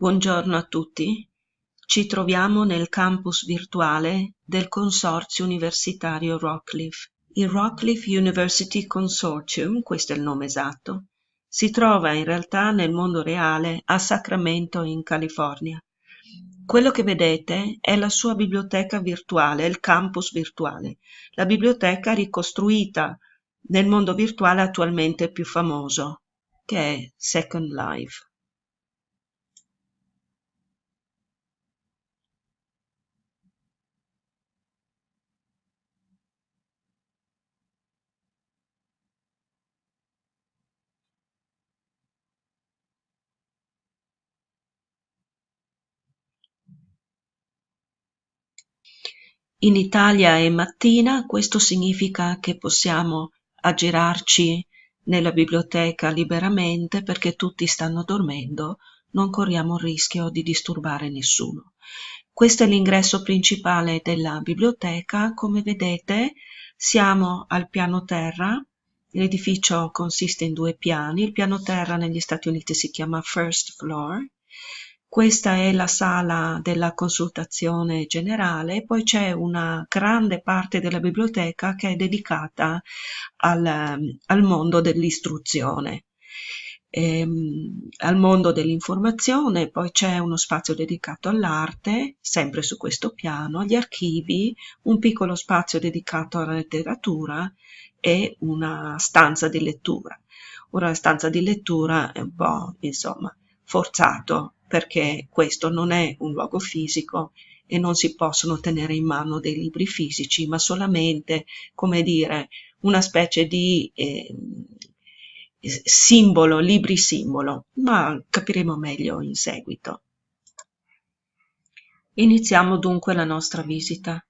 Buongiorno a tutti. Ci troviamo nel campus virtuale del Consorzio Universitario Rockcliffe. Il Rockcliffe University Consortium, questo è il nome esatto, si trova in realtà nel mondo reale a Sacramento in California. Quello che vedete è la sua biblioteca virtuale, il campus virtuale, la biblioteca ricostruita nel mondo virtuale attualmente più famoso, che è Second Life. In Italia è mattina, questo significa che possiamo aggirarci nella biblioteca liberamente perché tutti stanno dormendo, non corriamo il rischio di disturbare nessuno. Questo è l'ingresso principale della biblioteca, come vedete siamo al piano terra, l'edificio consiste in due piani, il piano terra negli Stati Uniti si chiama first floor questa è la sala della consultazione generale, poi c'è una grande parte della biblioteca che è dedicata al, al mondo dell'istruzione. Ehm, al mondo dell'informazione, poi c'è uno spazio dedicato all'arte, sempre su questo piano, agli archivi, un piccolo spazio dedicato alla letteratura e una stanza di lettura. Ora la stanza di lettura è un po', insomma, forzato perché questo non è un luogo fisico e non si possono tenere in mano dei libri fisici, ma solamente, come dire, una specie di eh, simbolo, libri simbolo, ma capiremo meglio in seguito. Iniziamo dunque la nostra visita.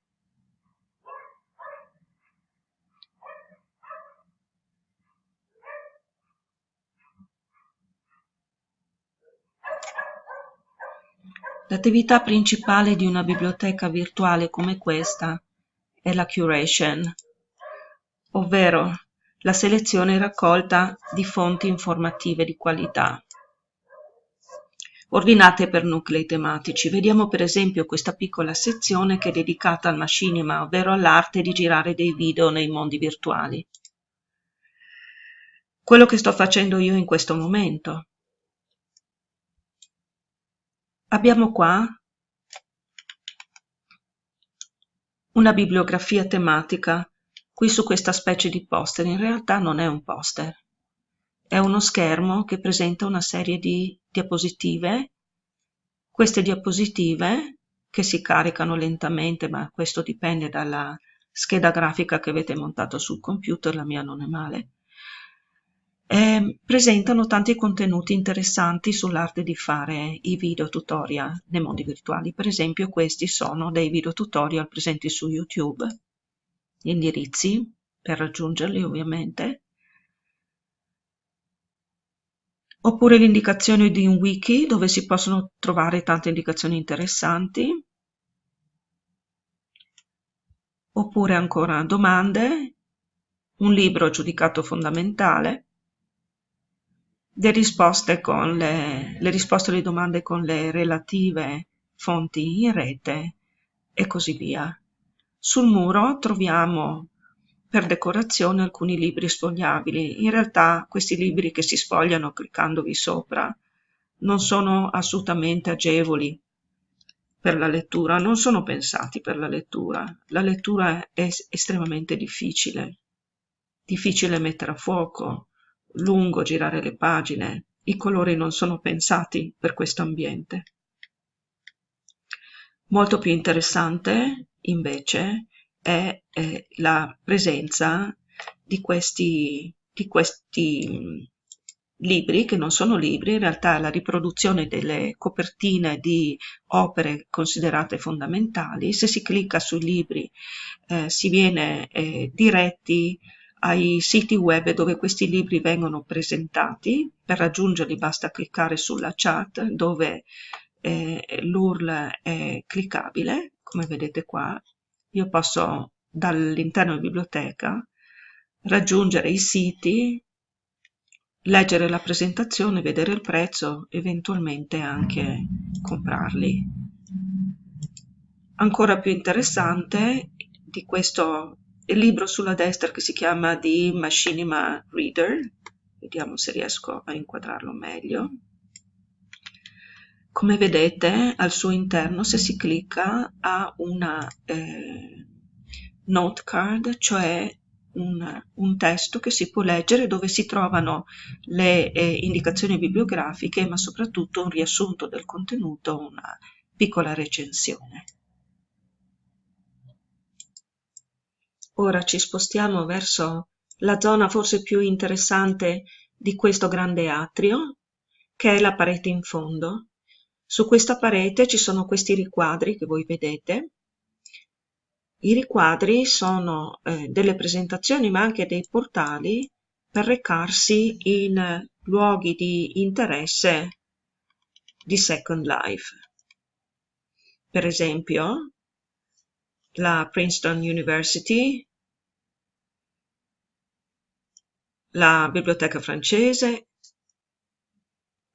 L'attività principale di una biblioteca virtuale come questa è la curation, ovvero la selezione e raccolta di fonti informative di qualità ordinate per nuclei tematici. Vediamo per esempio questa piccola sezione che è dedicata al machinima, ovvero all'arte di girare dei video nei mondi virtuali. Quello che sto facendo io in questo momento. Abbiamo qua una bibliografia tematica qui su questa specie di poster. In realtà non è un poster, è uno schermo che presenta una serie di diapositive. Queste diapositive, che si caricano lentamente, ma questo dipende dalla scheda grafica che avete montato sul computer, la mia non è male, eh, presentano tanti contenuti interessanti sull'arte di fare i video tutorial nei mondi virtuali. Per esempio questi sono dei video tutorial presenti su YouTube, gli indirizzi per raggiungerli ovviamente, oppure l'indicazione di un wiki dove si possono trovare tante indicazioni interessanti, oppure ancora domande, un libro giudicato fondamentale, le risposte, le, le risposte alle domande con le relative fonti in rete e così via. Sul muro troviamo per decorazione alcuni libri sfogliabili. In realtà questi libri che si sfogliano cliccandovi sopra non sono assolutamente agevoli per la lettura, non sono pensati per la lettura. La lettura è estremamente difficile, difficile mettere a fuoco, lungo girare le pagine, i colori non sono pensati per questo ambiente. Molto più interessante, invece, è, è la presenza di questi, di questi mm, libri, che non sono libri, in realtà è la riproduzione delle copertine di opere considerate fondamentali. Se si clicca sui libri eh, si viene eh, diretti ai siti web dove questi libri vengono presentati. Per raggiungerli basta cliccare sulla chat dove eh, l'URL è cliccabile, come vedete qua. Io posso dall'interno della biblioteca raggiungere i siti leggere la presentazione, vedere il prezzo, eventualmente anche comprarli. Ancora più interessante di questo libro sulla destra che si chiama The Machinima Reader, vediamo se riesco a inquadrarlo meglio. Come vedete al suo interno se si clicca ha una eh, note card, cioè un, un, testo che si può leggere dove si trovano le eh, indicazioni bibliografiche ma soprattutto un riassunto del contenuto, una piccola recensione. Ora ci spostiamo verso la zona forse più interessante di questo grande atrio, che è la parete in fondo. Su questa parete ci sono questi riquadri che voi vedete. I riquadri sono eh, delle presentazioni ma anche dei portali per recarsi in luoghi di interesse di Second Life. Per esempio, la Princeton University, la Biblioteca francese,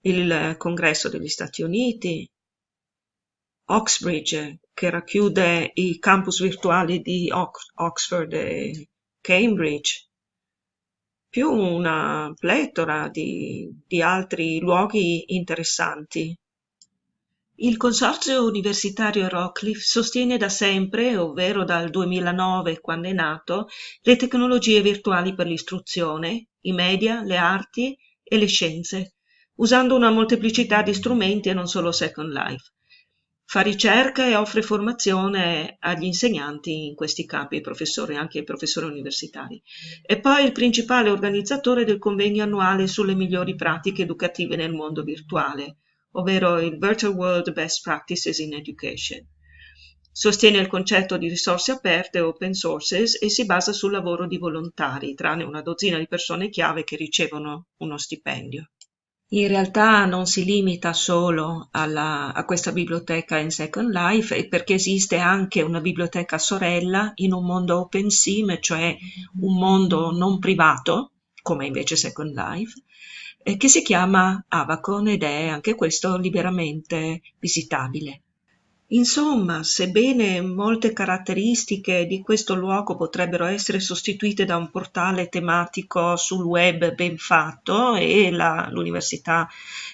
il Congresso degli Stati Uniti, Oxbridge, che racchiude i campus virtuali di Oxford e Cambridge, più una pletora di, di altri luoghi interessanti. Il Consorzio Universitario Rockcliffe sostiene da sempre, ovvero dal 2009 quando è nato, le tecnologie virtuali per l'istruzione, i media, le arti e le scienze, usando una molteplicità di strumenti e non solo Second Life. Fa ricerca e offre formazione agli insegnanti in questi campi, ai professori, anche ai professori universitari. E poi il principale organizzatore del convegno annuale sulle migliori pratiche educative nel mondo virtuale, ovvero il Virtual World Best Practices in Education. Sostiene il concetto di risorse aperte open sources e si basa sul lavoro di volontari, tranne una dozzina di persone chiave che ricevono uno stipendio. In realtà non si limita solo alla, a questa biblioteca in Second Life, perché esiste anche una biblioteca sorella in un mondo open sim, cioè un mondo non privato, come invece Second Life, eh, che si chiama Avacon ed è anche questo liberamente visitabile. Insomma, sebbene molte caratteristiche di questo luogo potrebbero essere sostituite da un portale tematico sul web ben fatto e l'Università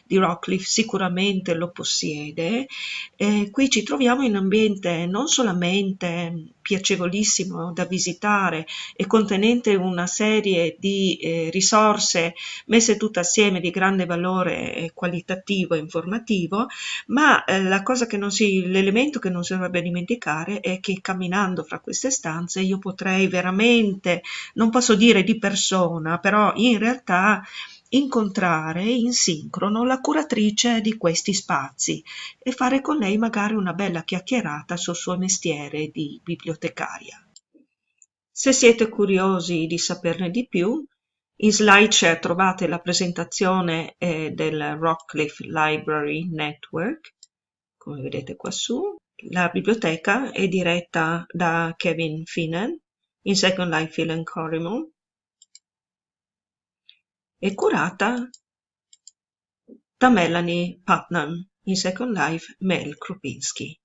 di Rockcliffe sicuramente lo possiede, eh, qui ci troviamo in un ambiente non solamente piacevolissimo da visitare e contenente una serie di eh, risorse messe tutte assieme di grande valore qualitativo e informativo, ma eh, la cosa che non si, l'elemento che non si dovrebbe dimenticare è che camminando fra queste stanze io potrei veramente, non posso dire di persona, però in realtà incontrare in sincrono la curatrice di questi spazi e fare con lei magari una bella chiacchierata sul suo mestiere di bibliotecaria. Se siete curiosi di saperne di più, in SlideShare trovate la presentazione eh, del Rockcliffe Library Network, come vedete qua su. La biblioteca è diretta da Kevin Finan in Second Life Phil Corrimon è curata da Melanie Putnam, in Second Life Mel Krupinski.